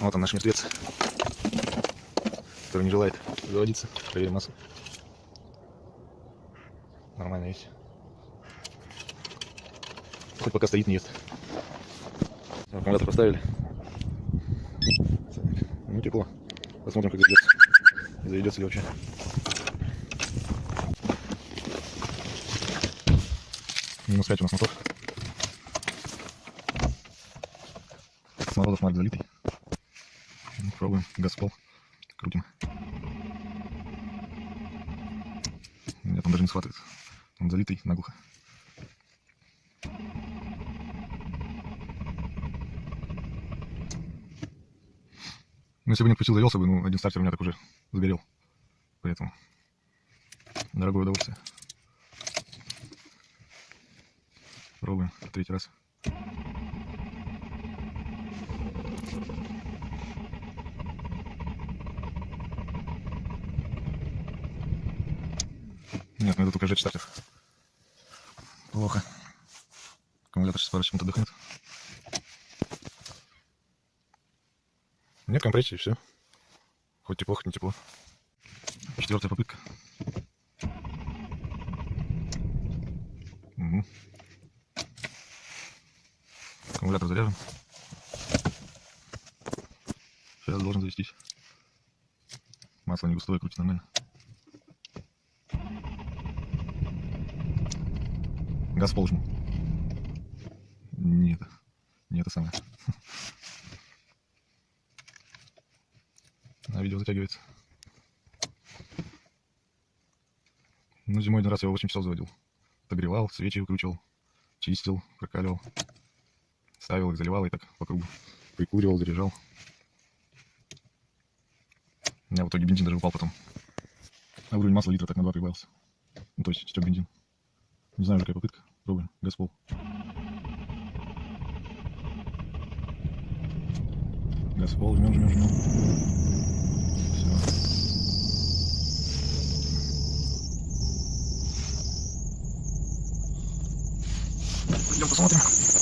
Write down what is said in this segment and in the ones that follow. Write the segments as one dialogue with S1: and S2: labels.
S1: он наш мертвец, который не желает заводиться. Проверим массу. Нормально есть. Хоть пока стоит, не ест. Аккумулятор поставили. Ну, тепло. Посмотрим, как заведется. Заведется ли вообще. Минус 5 у нас мотор. Смолодов марк залитый. Пробуем. Газ в пол. Крутим. Нет, он даже не схватывает. Он залитый наглухо. Ну, если бы не включил, завелся бы, ну, один стартер у меня так уже сгорел. Поэтому дорогое удовольствие. Пробуем третий раз. Нет, надо только сжечь стартер. Плохо. Аккумулятор сейчас пару секунд отдохнет. Нет компрессии, все. Хоть тепло, хоть не тепло. Четвертая попытка. Мгм. Аккумулятор заряжен. Сейчас должен завестись. Масло не густое, крутит нормально. Газ в пол жму. Не это. Самое. А видео затягивается. Ну, зимой один раз я его 8 часов заводил. Подогревал, свечи выкручивал, чистил, прокаливал. Ставил их, заливал и так по кругу. Прикуривал, заряжал. У меня в итоге бензин даже упал потом. А уровень масла литра так на 2 прибавился. Ну, то есть стек бензин. Не знаю, какая попытка. Газ в пол, жмем, жмем, жмем. Все. Пойдем посмотрим.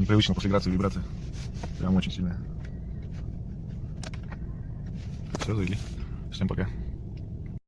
S1: Непривычно после грации вибрация. Прям очень сильная. Все, завели. Всем пока.